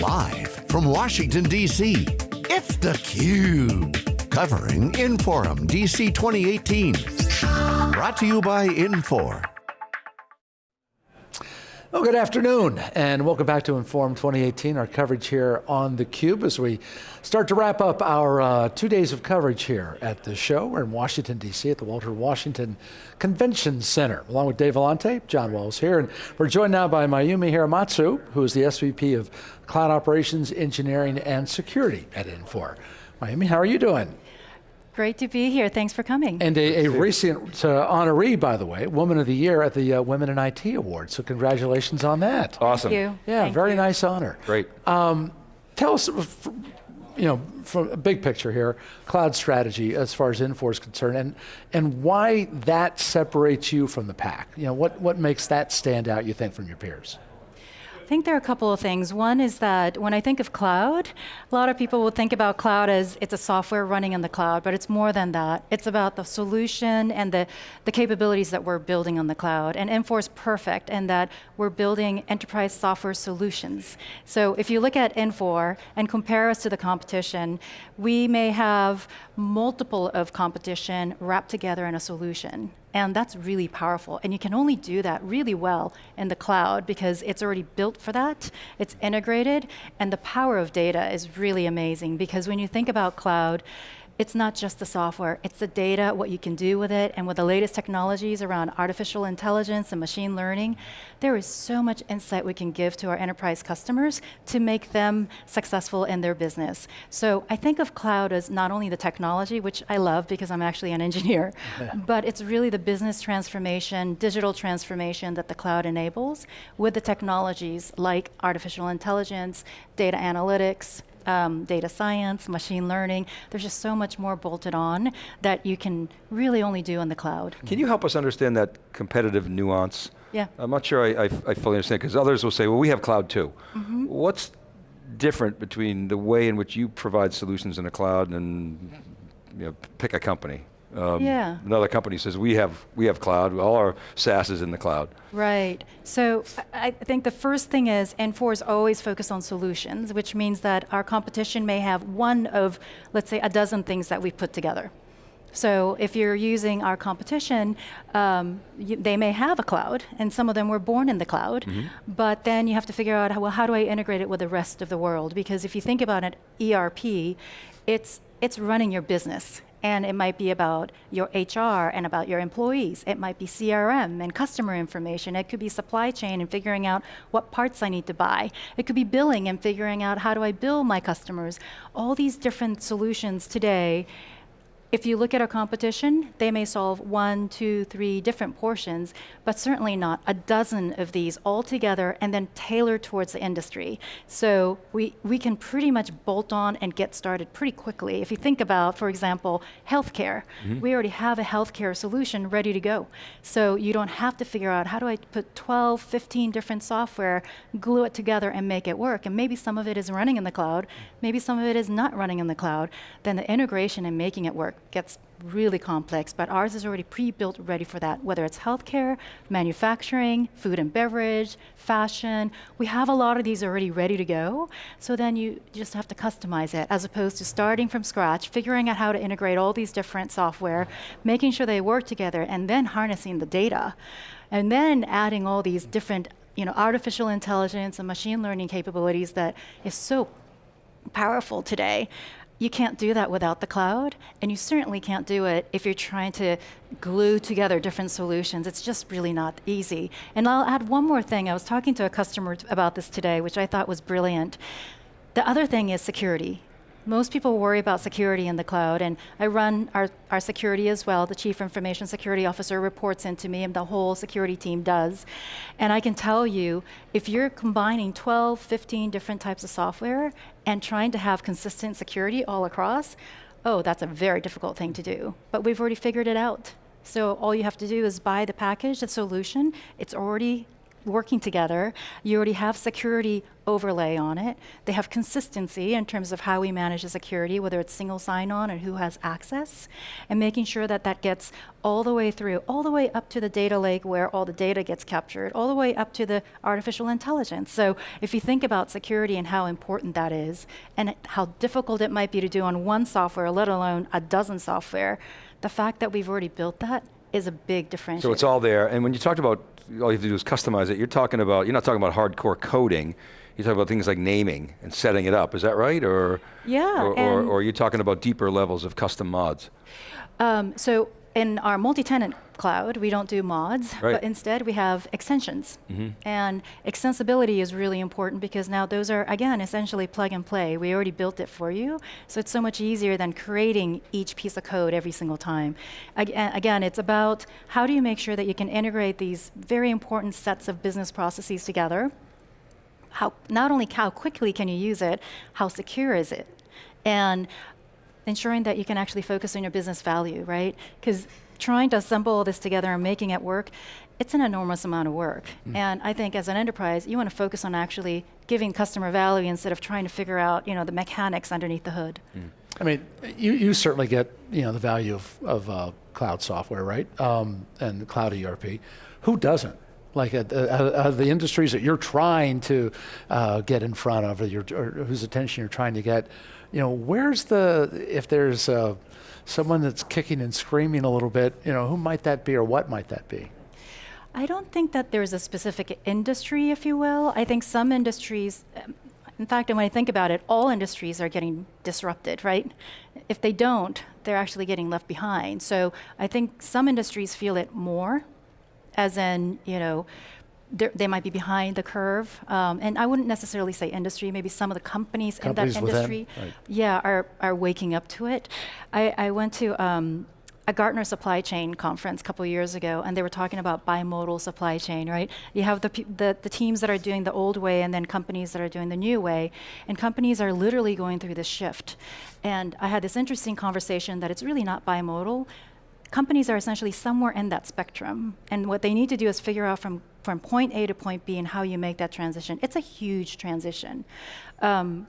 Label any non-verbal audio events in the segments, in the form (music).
Live from Washington, D.C., it's theCUBE. Covering Inforum DC 2018. Brought to you by Infor. Well, good afternoon, and welcome back to Inforum 2018, our coverage here on theCUBE as we start to wrap up our uh, two days of coverage here at the show. We're in Washington, D.C. at the Walter Washington Convention Center, along with Dave Vellante, John Walls here, and we're joined now by Mayumi Hiramatsu, who is the SVP of Cloud Operations, Engineering, and Security at Infor. Mayumi, how are you doing? Great to be here. Thanks for coming. And a, a recent uh, honoree, by the way, Woman of the Year at the uh, Women in IT Awards. So congratulations on that. Awesome. Thank you. Yeah, Thank very you. nice honor. Great. Um, tell us, you know, from a big picture here, cloud strategy as far as Infor is concerned, and and why that separates you from the pack. You know, what what makes that stand out? You think from your peers? I think there are a couple of things. One is that when I think of cloud, a lot of people will think about cloud as it's a software running in the cloud, but it's more than that. It's about the solution and the, the capabilities that we're building on the cloud. And Infor is perfect in that we're building enterprise software solutions. So if you look at Infor and compare us to the competition, we may have multiple of competition wrapped together in a solution. And that's really powerful. And you can only do that really well in the cloud because it's already built for that, it's integrated, and the power of data is really amazing because when you think about cloud, it's not just the software, it's the data, what you can do with it, and with the latest technologies around artificial intelligence and machine learning, there is so much insight we can give to our enterprise customers to make them successful in their business. So I think of cloud as not only the technology, which I love because I'm actually an (laughs) engineer, (laughs) but it's really the business transformation, digital transformation that the cloud enables with the technologies like artificial intelligence, data analytics, um, data science, machine learning. There's just so much more bolted on that you can really only do in the cloud. Can you help us understand that competitive nuance? Yeah. I'm not sure I, I, I fully understand, because others will say, well, we have cloud too. Mm-hmm. What's different between the way in which you provide solutions in the cloud and you know, pick a company? Um, Yeah. Another company says, we have, we have cloud, all our SaaS is in the cloud. Right. So I think the first thing is Infor is always focused on solutions, which means that our competition may have one of, let's say, a dozen things that we've put together. So if you're using our competition, um, you, they may have a cloud, and some of them were born in the cloud, but then you have to figure out, how, well, how do I integrate it with the rest of the world? Because if you think about an ERP, it's, it's running your business. And it might be about your HR and about your employees. It might be CRM and customer information. It could be supply chain and figuring out what parts I need to buy. It could be billing and figuring out how do I bill my customers. All these different solutions today if you look at our competition, they may solve one, two, three different portions, but certainly not a dozen of these all together and then tailored towards the industry. So we, we can pretty much bolt on and get started pretty quickly. If you think about, for example, healthcare, mm-hmm. we already have a healthcare solution ready to go. So you don't have to figure out how do I put 12, 15 different software, glue it together and make it work. And maybe some of it is running in the cloud, maybe some of it is not running in the cloud. Then the integration and making it work gets really complex, but ours is already pre-built ready for that, whether it's healthcare, manufacturing, food and beverage, fashion. We have a lot of these already ready to go, so then you just have to customize it, as opposed to starting from scratch, figuring out how to integrate all these different software, making sure they work together, and then harnessing the data. And then adding all these different you know, artificial intelligence and machine learning capabilities that is so powerful today. You can't do that without the cloud, and you certainly can't do it if you're trying to glue together different solutions. It's just really not easy. And I'll add one more thing. I was talking to a customer about this today, which I thought was brilliant. The other thing is security. Most people worry about security in the cloud, and I run our, our security as well. The Chief Information Security Officer reports into me, and the whole security team does. And I can tell you, if you're combining 12, 15 different types of software and trying to have consistent security all across, oh, that's a very difficult thing to do. But we've already figured it out. So all you have to do is buy the package, the solution. It's already working together. You already have security overlay on it. They have consistency in terms of how we manage the security, whether it's single sign-on and who has access, and making sure that that gets all the way through, all the way up to the data lake where all the data gets captured, all the way up to the artificial intelligence. So if you think about security and how important that is, and how difficult it might be to do on one software, let alone a dozen software, the fact that we've already built that is a big differentiator. So it's all there, and when you talked about all you have to do is customize it, you're talking about, you're not talking about hardcore coding, you're talking about things like naming and setting it up, is that right? Or, Yeah, or, or, or are you talking about deeper levels of custom mods? Um, so in our multi-tenant cloud, we don't do mods, Right. But instead we have extensions. Mm-hmm. And extensibility is really important because now those are, again, essentially plug and play. We already built it for you, so it's so much easier than creating each piece of code every single time. Ag- again, it's about how do you make sure that you can integrate these very important sets of business processes together how not only how quickly can you use it, how secure is it, and ensuring that you can actually focus on your business value, right? Because trying to assemble all this together and making it work, it's an enormous amount of work. And I think as an enterprise, you want to focus on actually giving customer value instead of trying to figure out, you know, the mechanics underneath the hood. I mean, you, you certainly get you know the value of, of uh, cloud software, right? Um, and cloud ERP. Who doesn't? Like uh, uh, uh, the industries that you're trying to uh, get in front of, or, your, or whose attention you're trying to get. You know, where's the if there's uh, someone that's kicking and screaming a little bit, you know, who might that be, or what might that be? I don't think that there's a specific industry, if you will. I think some industries, um, in fact, and when I think about it, all industries are getting disrupted, right? If they don't, they're actually getting left behind. So I think some industries feel it more, as in, you know, they might be behind the curve. Um, and I wouldn't necessarily say industry, maybe some of the companies, Companies in that industry, right. yeah, are, are waking up to it. I, I went to um, a Gartner supply chain conference a couple years ago, and they were talking about bimodal supply chain, right? You have the, the, the teams that are doing the old way and then companies that are doing the new way, and companies are literally going through this shift. And I had this interesting conversation that it's really not bimodal. Companies are essentially somewhere in that spectrum, and what they need to do is figure out from, from point A to point B and how you make that transition. It's a huge transition. Um,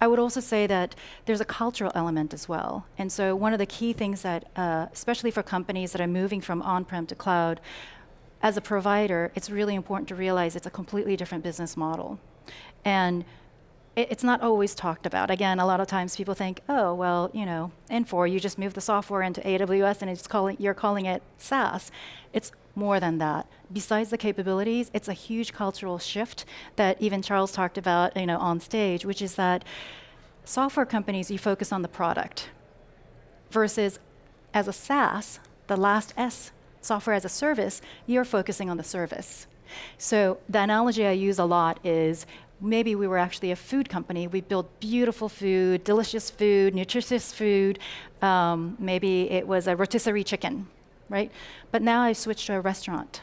I would also say that there's a cultural element as well. And so, one of the key things that, uh, especially for companies that are moving from on prem to cloud, as a provider, it's really important to realize it's a completely different business model. And it, it's not always talked about. Again, a lot of times people think, oh, well, you know, Infor, you just move the software into AWS and it's calling, you're calling it SaaS. It's more than that. Besides the capabilities, it's a huge cultural shift that even Charles talked about, you know, on stage, which is that software companies, you focus on the product versus as a SaaS, the last S, software as a service, you're focusing on the service. So the analogy I use a lot is maybe we were actually a food company. We built beautiful food, delicious food, nutritious food. Um, maybe it was a rotisserie chicken, right? But now I've switched to a restaurant.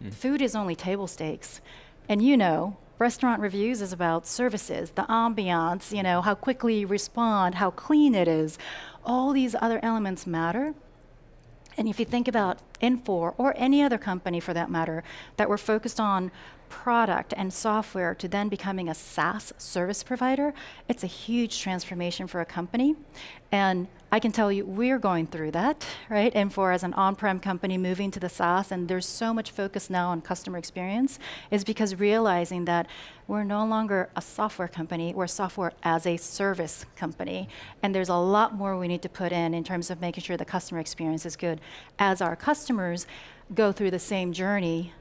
Hmm. Food is only table stakes. And you know, restaurant reviews is about services, the ambiance, you know, how quickly you respond, how clean it is. All these other elements matter. And if you think about Infor or any other company for that matter that were focused on product and software to then becoming a SaaS service provider, it's a huge transformation for a company. And I can tell you, we're going through that, right? Infor as an on-prem company moving to the SaaS, and there's so much focus now on customer experience, is because realizing that we're no longer a software company, we're software as a service company. And there's a lot more we need to put in in terms of making sure the customer experience is good. As our customers go through the same journey,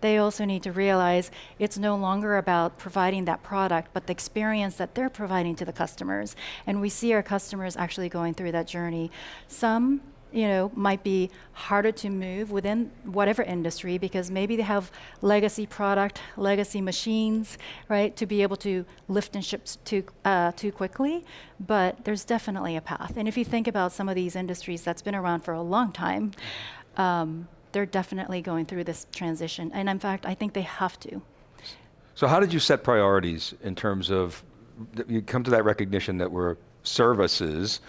they also need to realize it's no longer about providing that product, but the experience that they're providing to the customers. And we see our customers actually going through that journey. Some you know, might be harder to move within whatever industry because maybe they have legacy product, legacy machines, right, to be able to lift and ship too, uh, too quickly. But there's definitely a path. And if you think about some of these industries that's been around for a long time, um, they're definitely going through this transition. And in fact, I think they have to. So how did you set priorities in terms of, you come to that recognition that we're services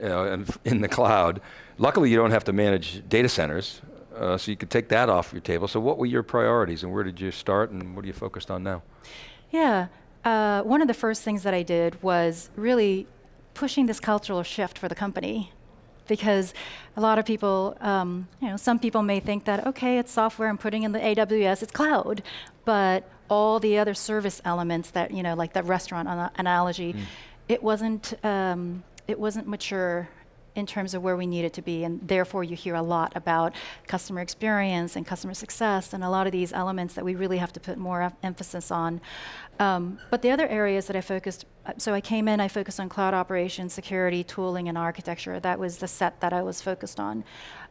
you know, and (laughs) in the cloud. Luckily, you don't have to manage data centers. uh, so you could take that off your table. So what were your priorities and where did you start and what are you focused on now? Yeah, uh, one of the first things that I did was really pushing this cultural shift for the company because a lot of people, um, you know, some people may think that, okay, it's software, I'm putting in the AWS, it's cloud, but all the other service elements that, you know, like the restaurant ana- analogy, mm. it wasn't, um, it wasn't mature in terms of where we need it to be. And therefore, you hear a lot about customer experience and customer success and a lot of these elements that we really have to put more emphasis on. Um, but the other areas that I focused, so I came in, I focused on cloud operations, security, tooling, and architecture. That was the set that I was focused on.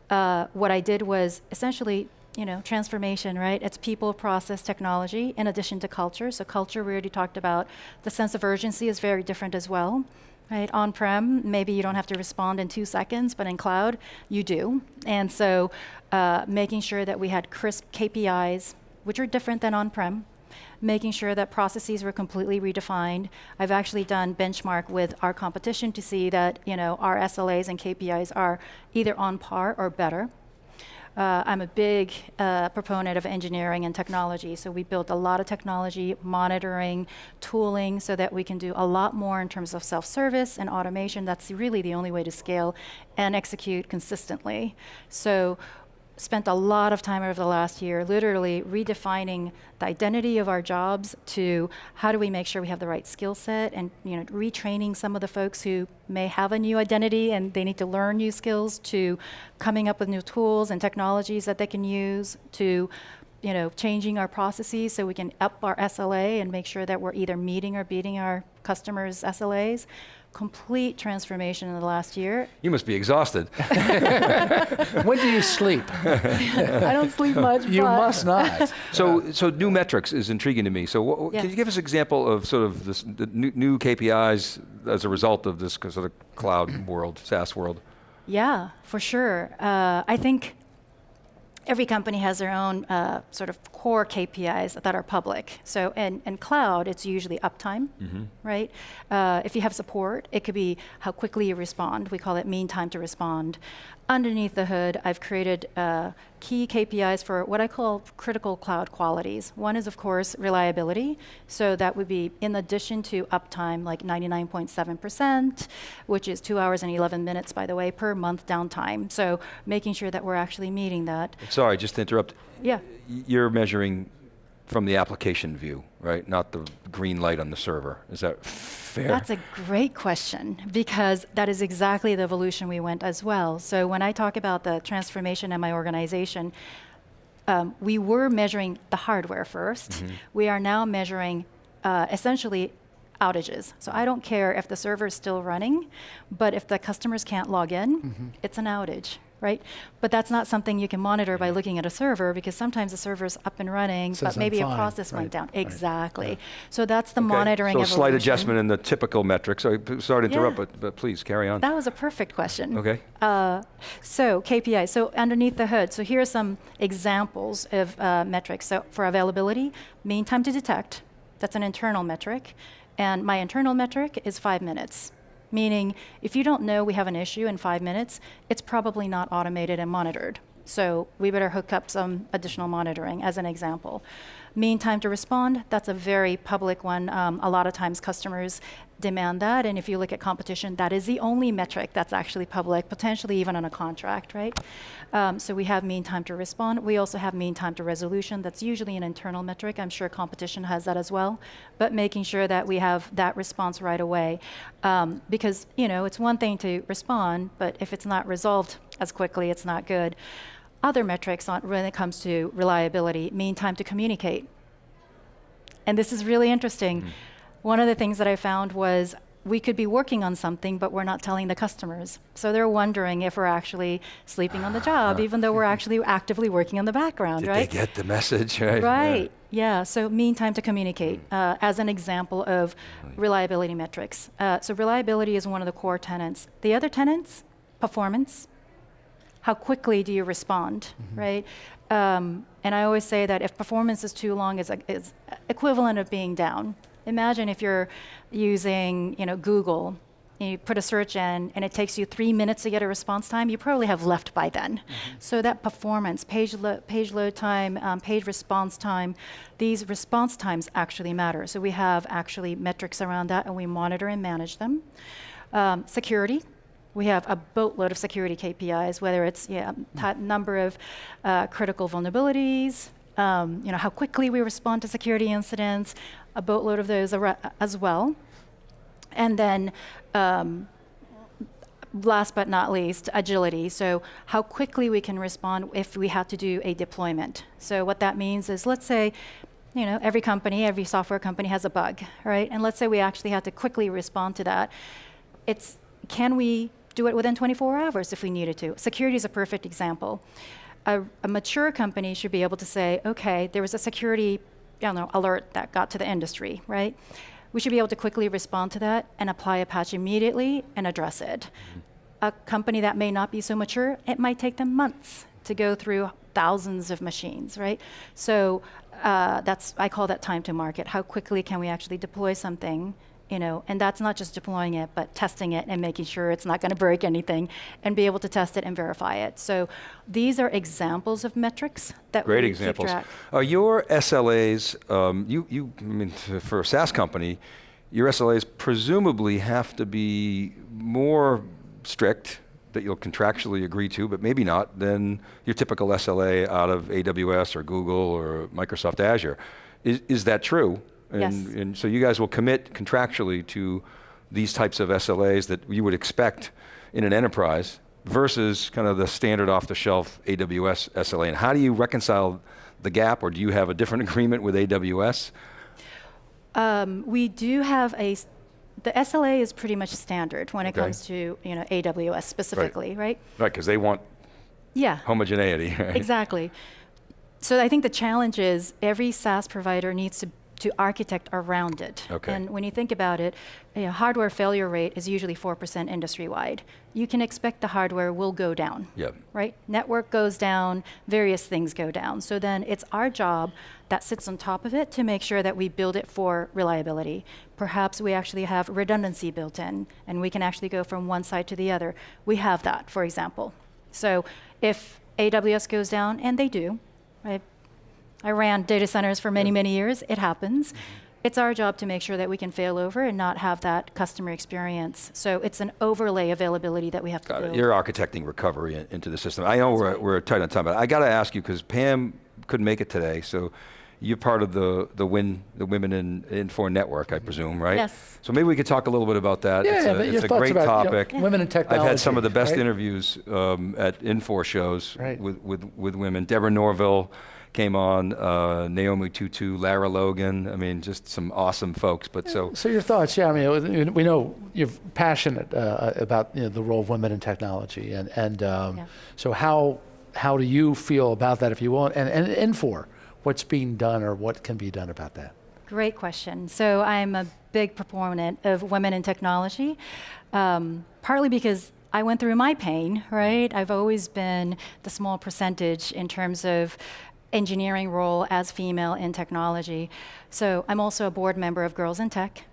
Uh, what I did was essentially you know, transformation, right? It's people, process, technology, in addition to culture. So culture, we already talked about. The sense of urgency is very different as well right? On-prem, maybe you don't have to respond in two seconds, but in cloud, you do. And so uh, making sure that we had crisp KPIs, which are different than on-prem, making sure that processes were completely redefined. I've actually done benchmark with our competition to see that you know our SLAs and KPIs are either on par or better. Uh, I'm a big uh, proponent of engineering and technology, so we built a lot of technology, monitoring, tooling, so that we can do a lot more in terms of self-service and automation. That's really the only way to scale and execute consistently. So spent a lot of time over the last year literally redefining the identity of our jobs to how do we make sure we have the right skill set and you know retraining some of the folks who may have a new identity and they need to learn new skills to coming up with new tools and technologies that they can use to you know changing our processes so we can up our SLA and make sure that we're either meeting or beating our customers SLAs complete transformation in the last year. You must be exhausted. (laughs) when do you sleep? (laughs) I don't sleep much. You must not. (laughs) So, so new metrics is intriguing to me. So, what, yeah. can you give us an example of sort of this, the new, new KPIs as a result of this sort of cloud world, SaaS world? Yeah, for sure. Uh, I think every company has their own uh, sort of core KPIs that are public. So in, in cloud, it's usually uptime, mm-hmm. right? Uh, if you have support, it could be how quickly you respond. We call it mean time to respond underneath the hood, I've created uh, key KPIs for what I call critical cloud qualities. One is, of course, reliability. So that would be in addition to uptime, like 99.7%, which is two hours and 11 minutes, by the way, per month downtime. So making sure that we're actually meeting that. Sorry, just to interrupt. Yeah. You're measuring from the application view, right? Not the green light on the server. Is that fair? That's a great question because that is exactly the evolution we went as well. So when I talk about the transformation in my organization, um, we were measuring the hardware 1st mm-hmm. We are now measuring uh, essentially outages. So I don't care if the server is still running, but if the customers can't log in, mm-hmm. it's an outage, right? But that's not something you can monitor by looking at a server because sometimes the server's up and running, but maybe a process right. went down. Right. Exactly. Yeah. So that's the okay. monitoring. So a slight adjustment in the typical metrics. So sorry to interrupt, yeah. but, but please carry on. That was a perfect question. Okay. Uh, so KPI. So underneath the hood. So here are some examples of uh, metrics. So for availability, mean time to detect. That's an internal metric. And my internal metric is five minutes meaning if you don't know we have an issue in five minutes, it's probably not automated and monitored. So we better hook up some additional monitoring as an example. Mean time to respond, that's a very public one. Um, a lot of times customers demand that, and if you look at competition, that is the only metric that's actually public, potentially even on a contract, right? Um, so we have mean time to respond. We also have mean time to resolution. That's usually an internal metric. I'm sure competition has that as well, but making sure that we have that response right away. Um, because, you know, it's one thing to respond, but if it's not resolved as quickly, it's not good other metrics on, when it comes to reliability, mean time to communicate. And this is really interesting. Mm. One of the things that I found was we could be working on something, but we're not telling the customers. So they're wondering if we're actually sleeping on the job, even though we're actually actively working in the background, Did right? they get the message, right? Right, yeah. yeah. So mean time to communicate mm. uh, as an example of reliability metrics. Uh, so reliability is one of the core tenants. The other tenants, performance, how quickly do you respond, mm-hmm. right? Um, and I always say that if performance is too long, it's, it's equivalent of being down. Imagine if you're using, you know, Google, you put a search in and it takes you three minutes to get a response time, you probably have left by then. Mm-hmm. So that performance, page, lo- page load time, um, page response time, these response times actually matter. So we have actually metrics around that and we monitor and manage them. Um, security, we have a boatload of security KPIs, whether it's yeah, mm. number of uh, critical vulnerabilities, um, you know, how quickly we respond to security incidents, a boatload of those as well. And then um, last but not least, agility. So how quickly we can respond if we had to do a deployment. So what that means is, let's say, you know, every company, every software company has a bug, right? And let's say we actually have to quickly respond to that. It's can we do it within 24 hours if we needed to? Security is a perfect example. A, a mature company should be able to say, okay, there was a security you know, alert that got to the industry, right? we should be able to quickly respond to that and apply a patch immediately and address it. A company that may not be so mature, it might take them months to go through thousands of machines, right? So uh, that's I call that time to market. How quickly can we actually deploy something you know, and that's not just deploying it, but testing it and making sure it's not going to break anything, and be able to test it and verify it. So these are examples of metrics that great we examples. Keep track. Are your SLAs? Um, you you I mean for a SaaS company, your SLAs presumably have to be more strict that you'll contractually agree to, but maybe not, than your typical SLA out of AWS or Google or Microsoft Azure. Is, is that true? And, yes. and so you guys will commit contractually to these types of SLAs that you would expect in an enterprise versus kind of the standard off the shelf AWS SLA. And how do you reconcile the gap or do you have a different (laughs) agreement with AWS? Um, we do have a, the SLA is pretty much standard when it okay. comes to you know AWS specifically, right? Right, right, because they want yeah. homogeneity. (laughs) Right? Exactly. So I think the challenge is every SaaS provider needs to to architect around it. Okay. And when you think about it, you know, hardware failure rate is usually 4% industry wide. You can expect the hardware will go down. Yep. Right? Network goes down, various things go down. So then it's our job that sits on top of it to make sure that we build it for reliability. Perhaps we actually have redundancy built in and we can actually go from one side to the other. We have that, for example. So if AWS goes down, and they do, right? I ran data centers for many, many years. It happens. Mm-hmm. It's our job to make sure that we can fail over and not have that customer experience. So it's an overlay availability that we have to got build. It. You're architecting recovery in, into the system. I know we're, right. we're tight on time, but I got to ask you because Pam couldn't make it today, so you're part of the the Win the Women in Infor network, I presume, right? Yes. So maybe we could talk a little bit about that. Yeah, it's yeah, a, it's a great about, topic. You know, women in technology. I've had some of the best right? interviews um, at Infor shows right. with, with with women. Deborah Norville came on, uh, Naomi Tutu, Lara Logan. I mean, just some awesome folks. But so, so your thoughts? Yeah, I mean, we know you're passionate uh, about you know, the role of women in technology, and and um, yeah. so how how do you feel about that, if you want, and and Infor what's being done or what can be done about that? Great question. So I'm a big proponent of women in technology, um, partly because I went through my pain, right? I've always been the small percentage in terms of engineering role as female in technology. So I'm also a board member of Girls in Tech.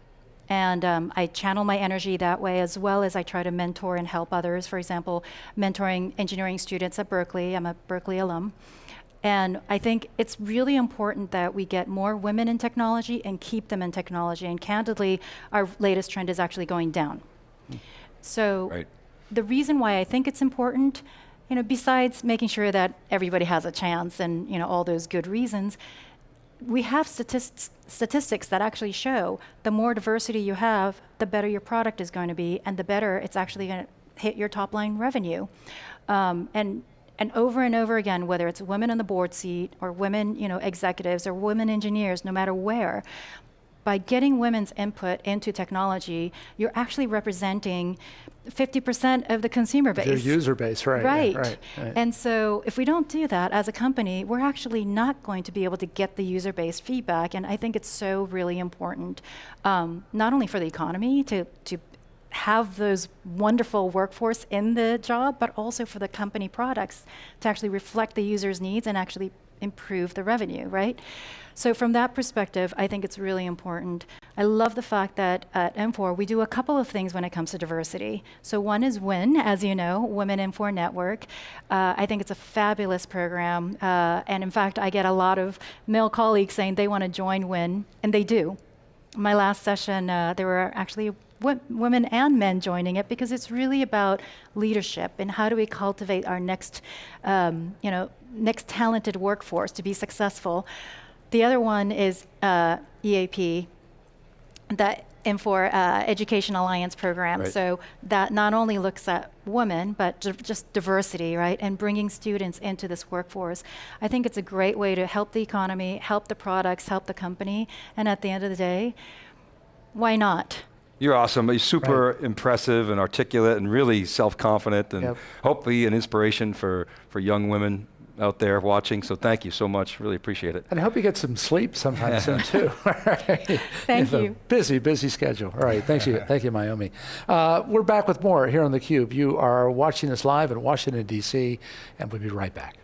And um, I channel my energy that way as well as I try to mentor and help others. For example, mentoring engineering students at Berkeley. I'm a Berkeley alum. And I think it's really important that we get more women in technology and keep them in technology. And candidly, our latest trend is actually going down. So right. the reason why I think it's important you know, besides making sure that everybody has a chance and you know all those good reasons, we have statistics statistics that actually show the more diversity you have, the better your product is going to be, and the better it's actually going to hit your top line revenue. Um, and and over and over again, whether it's women on the board seat or women, you know, executives or women engineers, no matter where, by getting women's input into technology, you're actually representing 50% of the consumer base. Your user base, right. Right. Yeah, right, right. And so if we don't do that as a company, we're actually not going to be able to get the user based feedback. And I think it's so really important, um, not only for the economy to, to have those wonderful workforce in the job, but also for the company products to actually reflect the user's needs and actually improve the revenue, right? So from that perspective, I think it's really important. I love the fact that at Infor we do a couple of things when it comes to diversity. So one is WIN, as you know, Women Infor Network. Uh, I think it's a fabulous program, uh, and in fact, I get a lot of male colleagues saying they want to join WIN, and they do. My last session, uh, there were actually women and men joining it because it's really about leadership and how do we cultivate our next, um, you know, next talented workforce to be successful. The other one is uh, EAP, that Infor uh, Education Alliance program. Right. So that not only looks at women, but just diversity, right, and bringing students into this workforce. I think it's a great way to help the economy, help the products, help the company, and at the end of the day, why not? You're awesome. You're super right. impressive and articulate and really self-confident and yep. hopefully an inspiration for, for young women out there watching. So thank you so much. Really appreciate it. And I hope you get some sleep sometime (laughs) soon too. (laughs) Thank you. busy, busy schedule. All right. (laughs) Thank you. Thank you, Mayumi. Uh, we're back with more here on theCUBE. You are watching us live in Washington, D.C., and we'll be right back.